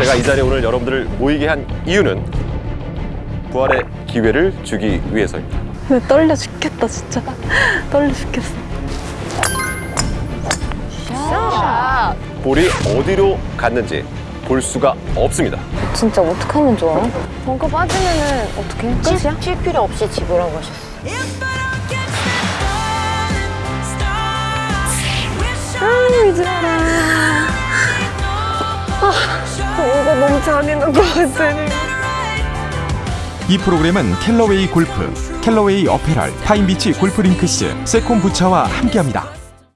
제가 이 자리에 오늘 여러분들을 모이게 한 이유는 부활의 기회를 주기 위해서입니다. 근데 떨려 죽겠다 진짜 떨려 죽겠어 볼이 어디로 갔는지 볼 수가 없습니다. 진짜 어떡하면 좋아? 벙커 빠지면은 어떻게 끝이야? 쉴 필요 없이 집으라고 하셨어. 아 이제 알아 아 이거 너무 잔인한 거 같아 이 프로그램은 캘러웨이 골프, 캘러웨이 어페럴, 파인비치 골프링크스, 세콤 부차와 함께합니다.